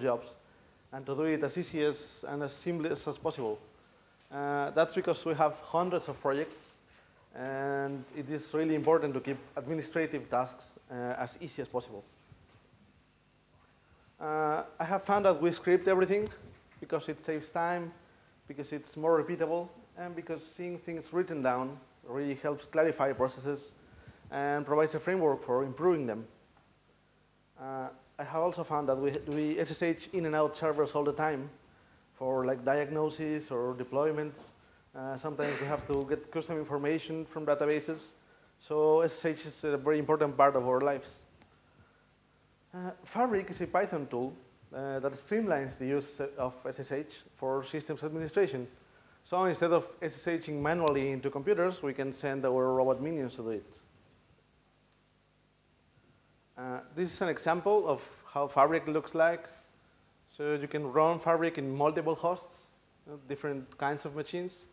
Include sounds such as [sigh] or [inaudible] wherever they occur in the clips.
jobs and to do it as easy as and as seamless as possible. Uh, that's because we have hundreds of projects and it is really important to keep administrative tasks uh, as easy as possible. Uh, I have found that we script everything because it saves time, because it's more repeatable, and because seeing things written down really helps clarify processes and provides a framework for improving them. I have also found that we, we SSH in and out servers all the time for like diagnosis or deployments. Uh, sometimes we have to get custom information from databases. So SSH is a very important part of our lives. Uh, Fabric is a Python tool uh, that streamlines the use of SSH for systems administration. So instead of SSHing manually into computers, we can send our robot minions to do it. Uh, this is an example of how Fabric looks like. So you can run Fabric in multiple hosts, you know, different kinds of machines.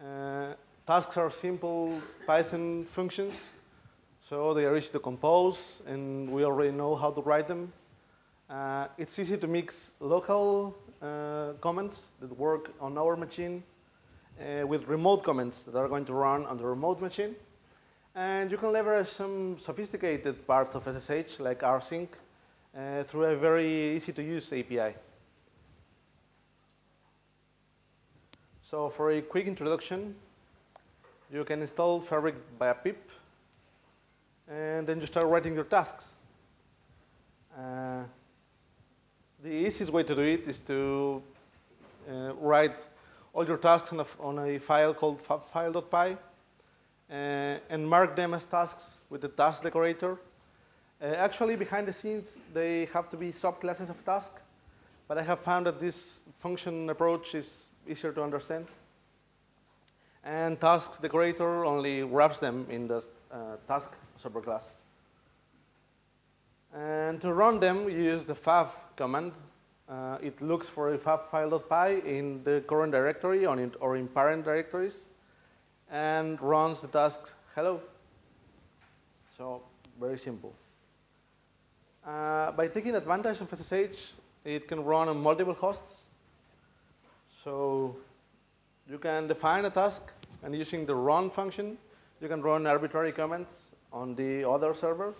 Uh, tasks are simple Python functions so they are easy to compose, and we already know how to write them. Uh, it's easy to mix local uh, comments that work on our machine uh, with remote comments that are going to run on the remote machine. And you can leverage some sophisticated parts of SSH, like rsync, uh, through a very easy to use API. So for a quick introduction, you can install Fabric via pip and then you start writing your tasks. Uh, the easiest way to do it is to uh, write all your tasks on a, on a file called file.py uh, and mark them as tasks with the task decorator. Uh, actually, behind the scenes, they have to be subclasses of task, but I have found that this function approach is easier to understand. And task decorator only wraps them in the uh, task superclass. And to run them, you use the fab command. Uh, it looks for a fav file.py in the current directory or in, or in parent directories and runs the task hello. So very simple. Uh, by taking advantage of SSH, it can run on multiple hosts. So you can define a task and using the run function, you can run arbitrary commands on the other servers.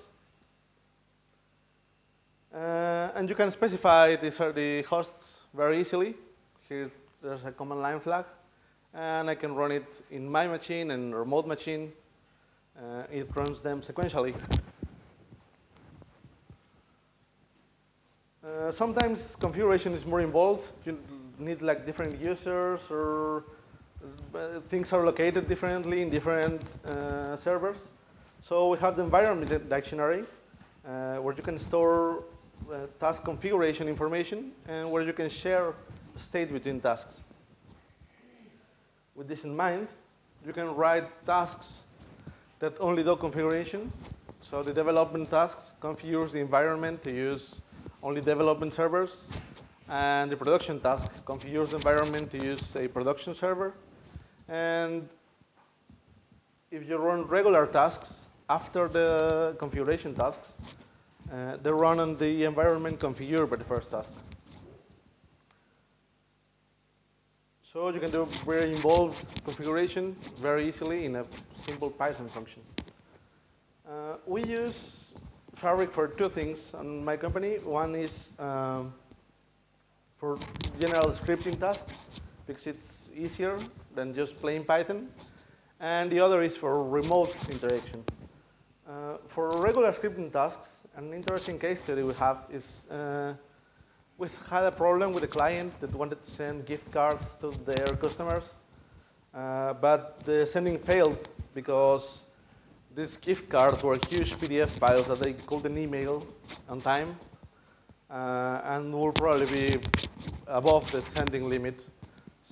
Uh, and you can specify the, the hosts very easily. Here there's a command line flag. And I can run it in my machine and remote machine. Uh, it runs them sequentially. Uh, sometimes configuration is more involved. You need like different users or uh, things are located differently in different uh, servers. So we have the environment dictionary uh, where you can store uh, task configuration information and where you can share state between tasks. With this in mind, you can write tasks that only do configuration. So the development tasks configures the environment to use only development servers. And the production task configures the environment to use a production server. And if you run regular tasks, after the configuration tasks, uh, they run on the environment configured by the first task. So you can do very involved configuration very easily in a simple Python function. Uh, we use Fabric for two things on my company. One is um, for general scripting tasks, because it's easier than just plain Python. And the other is for remote interaction. Uh, for regular scripting tasks, an interesting case study we have is uh, we had a problem with a client that wanted to send gift cards to their customers, uh, but the sending failed because these gift cards were huge PDF files that they couldn't email on time uh, and will probably be above the sending limit.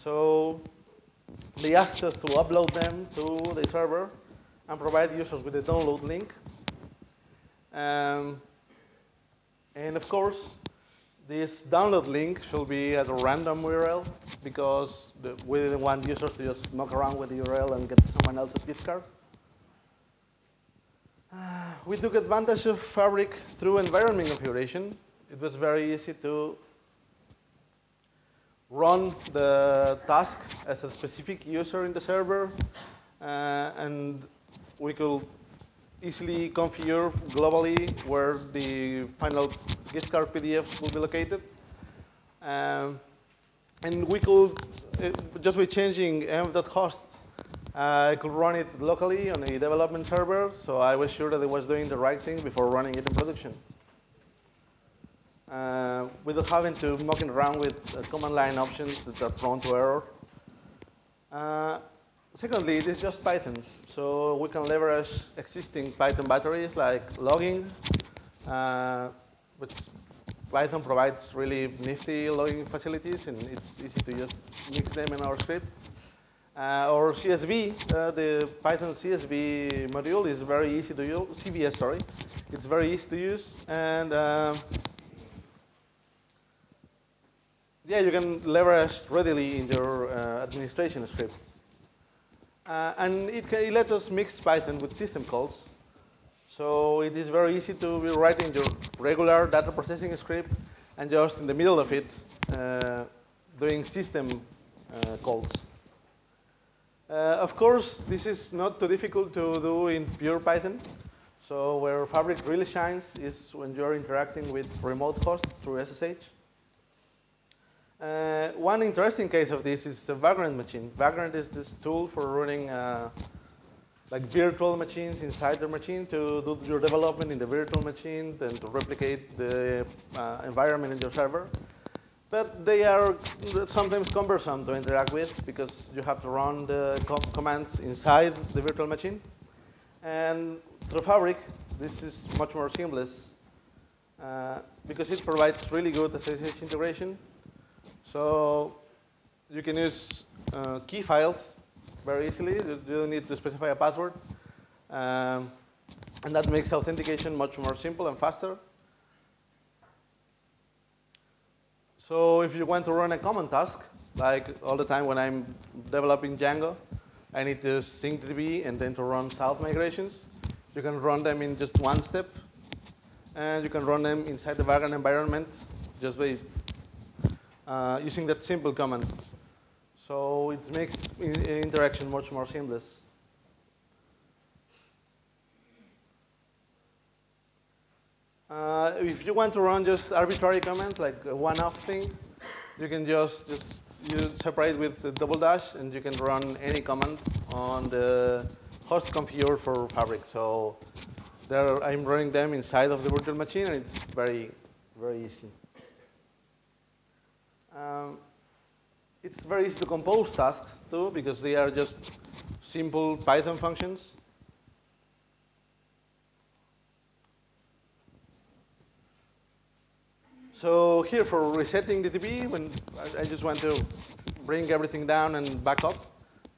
So they asked us to upload them to the server and provide users with a download link. Um, and of course, this download link should be at a random URL because the, we didn't want users to just muck around with the URL and get someone else's gift card. Uh, [sighs] we took advantage of Fabric through environment configuration. It was very easy to run the task as a specific user in the server, uh, and we could easily configure globally where the final gift card will be located. Um, and we could, uh, just by changing env.hosts, I could run it locally on a development server, so I was sure that it was doing the right thing before running it in production. Uh, without having to mucking around with uh, command line options that are prone to error. Uh, secondly, it is just Python, so we can leverage existing Python batteries like logging, uh, which Python provides really nifty logging facilities, and it's easy to just mix them in our script. Uh, or CSV, uh, the Python CSV module is very easy to use, CVS, sorry. It's very easy to use, and uh, yeah, you can leverage readily in your uh, administration scripts. Uh, and it, can, it let us mix Python with system calls. So it is very easy to be writing your regular data processing script and just in the middle of it uh, doing system calls. Uh, of course, this is not too difficult to do in pure Python. So where Fabric really shines is when you're interacting with remote hosts through SSH. Uh, one interesting case of this is the Vagrant machine. Vagrant is this tool for running uh, like virtual machines inside the machine to do your development in the virtual machine and to replicate the uh, environment in your server. But they are sometimes cumbersome to interact with because you have to run the com commands inside the virtual machine. And through Fabric, this is much more seamless uh, because it provides really good SSH integration so you can use uh, key files very easily. You don't need to specify a password. Um, and that makes authentication much more simple and faster. So if you want to run a common task, like all the time when I'm developing Django, I need to sync DB and then to run south migrations. You can run them in just one step. And you can run them inside the Vagrant environment just by uh, using that simple command. So it makes interaction much more seamless. Uh, if you want to run just arbitrary commands, like one-off thing, you can just, just you separate with double dash, and you can run any command on the host configure for Fabric. So there, I'm running them inside of the virtual machine, and it's very, very easy. Um, it's very easy to compose tasks too because they are just simple Python functions. So here for resetting the DB, when I just want to bring everything down and back up,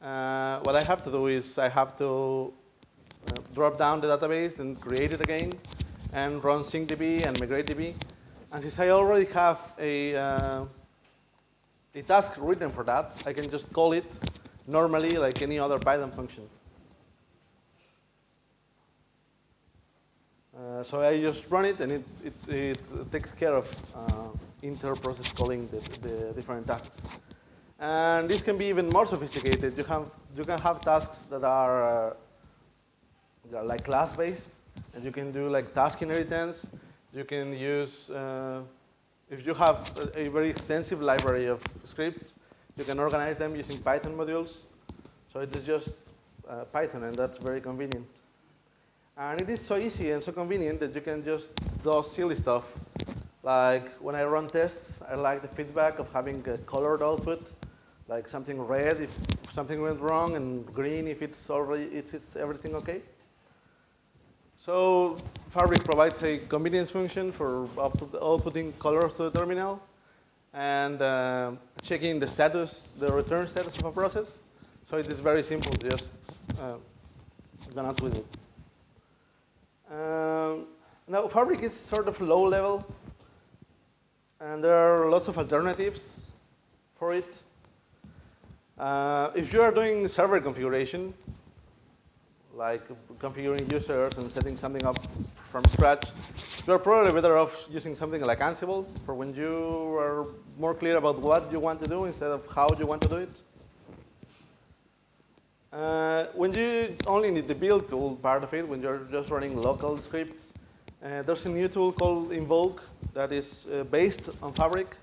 uh, what I have to do is I have to uh, drop down the database and create it again and run syncdb and migratedb. And since I already have a uh, the task written for that, I can just call it normally like any other Python function. So I just run it, and it, it, it takes care of uh, inter-process calling the, the, different tasks. And this can be even more sophisticated. You, have, you can have tasks that are, uh, that are like class-based, and you can do like task inheritance. You can use uh, if you have a, a very extensive library of scripts, you can organize them using Python modules. So it is just uh, Python, and that's very convenient. And it is so easy and so convenient that you can just do silly stuff. Like when I run tests, I like the feedback of having a colored output, like something red if something went wrong, and green if it's already it's everything okay. So Fabric provides a convenience function for outputting colors to the terminal and uh, checking the status, the return status of a process. So it is very simple, just uh, go out with it. Um, now, Fabric is sort of low level, and there are lots of alternatives for it. Uh, if you are doing server configuration, like configuring users and setting something up from scratch, you're probably better off using something like Ansible for when you are more clear about what you want to do instead of how you want to do it. Uh, when you only need the build tool part of it, when you're just running local scripts, uh, there's a new tool called Invoke that is uh, based on Fabric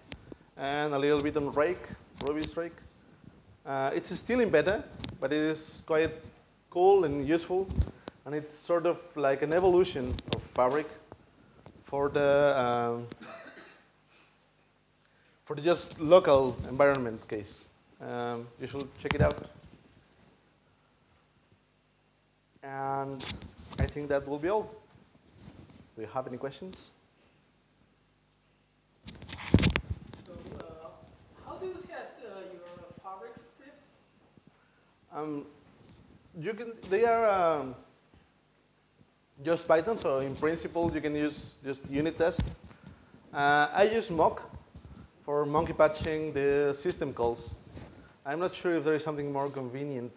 and a little bit on Rake, Ruby's Rake. Uh, it's still in beta, but it is quite cool and useful. And it's sort of like an evolution of Fabric for the um, for the just local environment case. Um, you should check it out. And I think that will be all. Do you have any questions? So, uh, how do you test uh, your fabric scripts? Um, you can. They are um, just Python, so in principle you can use just unit test. Uh, I use mock for monkey patching the system calls. I'm not sure if there is something more convenient.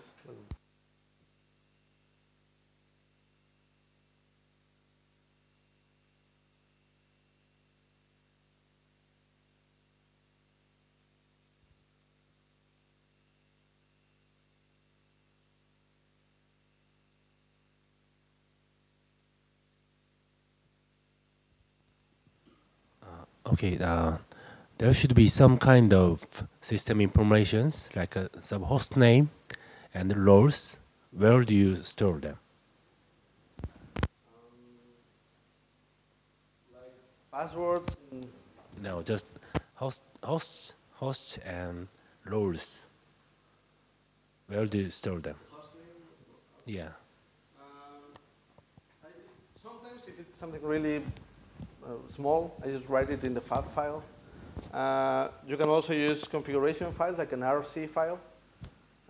Okay, uh, there should be some kind of system informations like a some host name and roles. Where do you store them? Like passwords. No, just host, hosts, hosts and roles. Where do you store them? Yeah. Sometimes if it's something really uh, small, I just write it in the fab file. Uh, you can also use configuration files like an RC file.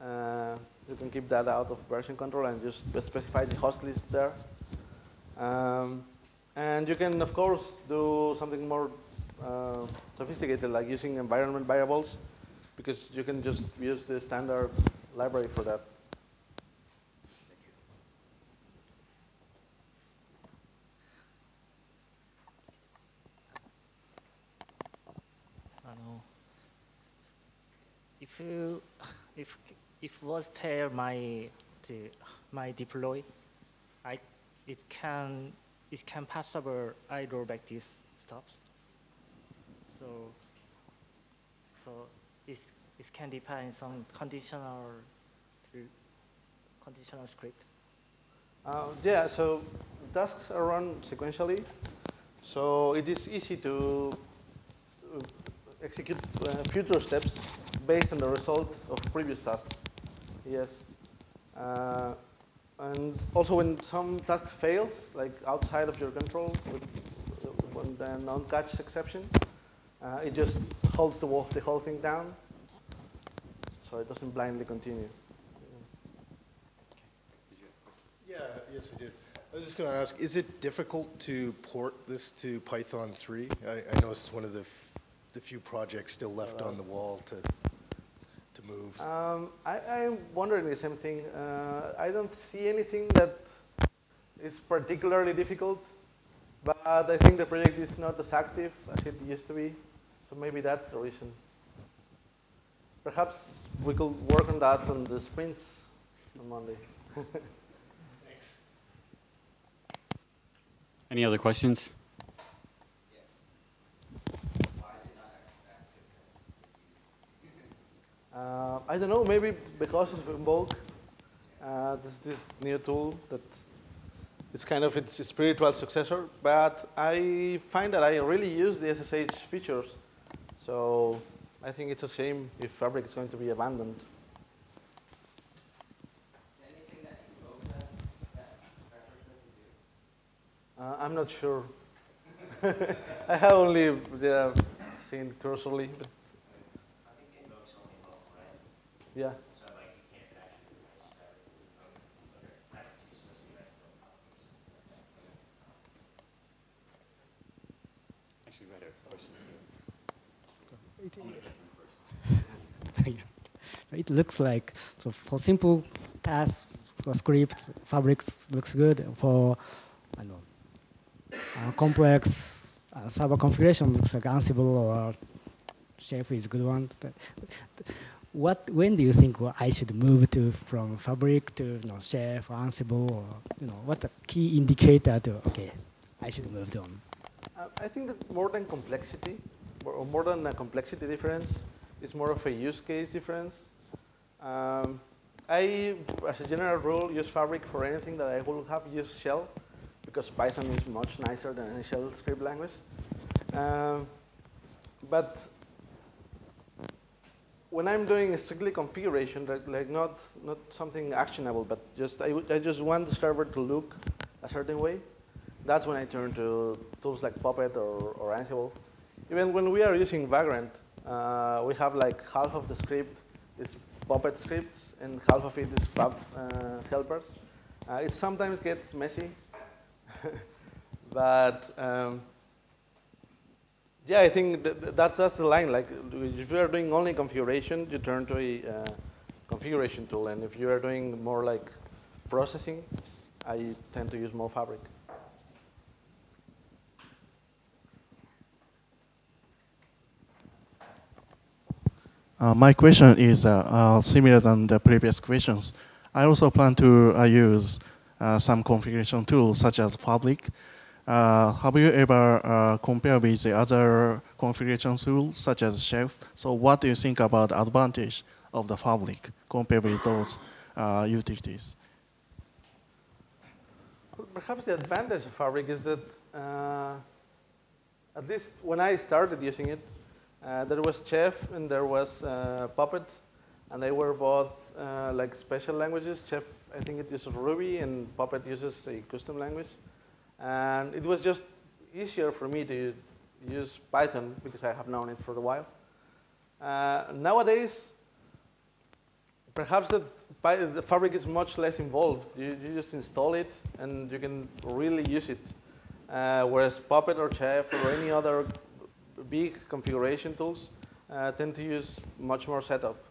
Uh, you can keep that out of version control and just specify the host list there. Um, and you can, of course, do something more uh, sophisticated, like using environment variables, because you can just use the standard library for that. I know. If if if was pair my the, my deploy, I it can it can pass over I rollback these stops. So so it it can depend some conditional conditional script. Uh, yeah, so tasks are run sequentially. So it is easy to uh, execute uh, future steps based on the result of previous tasks. Yes. Uh, and also when some task fails, like outside of your control, with, when the non-catch exception, uh, it just holds the, whole- the whole thing down. So it doesn't blindly continue. Yeah, yes, I did. I was just going to ask, is it difficult to port this to Python 3? I, I know it's one of the, the few projects still left on the wall to, to move. Um, I, I'm wondering the same thing. Uh, I don't see anything that is particularly difficult, but I think the project is not as active as it used to be, so maybe that's the reason. Perhaps we could work on that on the sprints on Monday. [laughs] Thanks. Any other questions? Uh, I don't know, maybe because of Invoke, uh, this this new tool that it's kind of its spiritual successor. But I find that I really use the SSH features, so I think it's a shame if Fabric is going to be abandoned. Uh, I'm not sure. [laughs] I have only seen cursorily, but yeah. Actually, right here, question. [laughs] It looks like so for simple tasks for script, fabrics looks good. For I know uh, complex uh, server configuration looks like Ansible or Chef is a good one. What when do you think well, I should move to from Fabric to you know, Chef or Ansible or you know what the key indicator to okay I should move on. I think that more than complexity, or more than a complexity difference, it's more of a use case difference. Um, I, as a general rule, use Fabric for anything that I will have used Shell, because Python is much nicer than any Shell script language. Um, but when I'm doing strictly configuration, like, like not, not something actionable, but just I, I just want the server to look a certain way, that's when I turn to tools like Puppet or, or Ansible. Even when we are using Vagrant, uh, we have like half of the script is Puppet scripts and half of it is Fab uh, helpers. Uh, it sometimes gets messy, [laughs] but um, yeah, I think that, that's just the line. Like if you are doing only configuration, you turn to a uh, configuration tool, and if you are doing more like processing, I tend to use more Fabric. Uh, my question is uh, uh, similar than the previous questions. I also plan to uh, use uh, some configuration tools such as Fabric. Uh, have you ever compared with the other configuration tools such as Chef? So what do you think about the advantage of the Fabric compared with those utilities? Perhaps the advantage of Fabric is that at least when I started using it, uh, there was Chef and there was uh, Puppet, and they were both uh, like special languages. Chef, I think it uses Ruby, and Puppet uses a custom language. And it was just easier for me to use Python because I have known it for a while. Uh, nowadays, perhaps the Fabric is much less involved. You, you, just install it and you can really use it. Uh, whereas Puppet or Chef or any other big configuration tools uh, tend to use much more setup.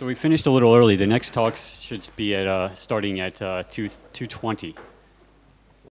So we finished a little early. The next talks should be at uh, starting at uh, 2 2:20.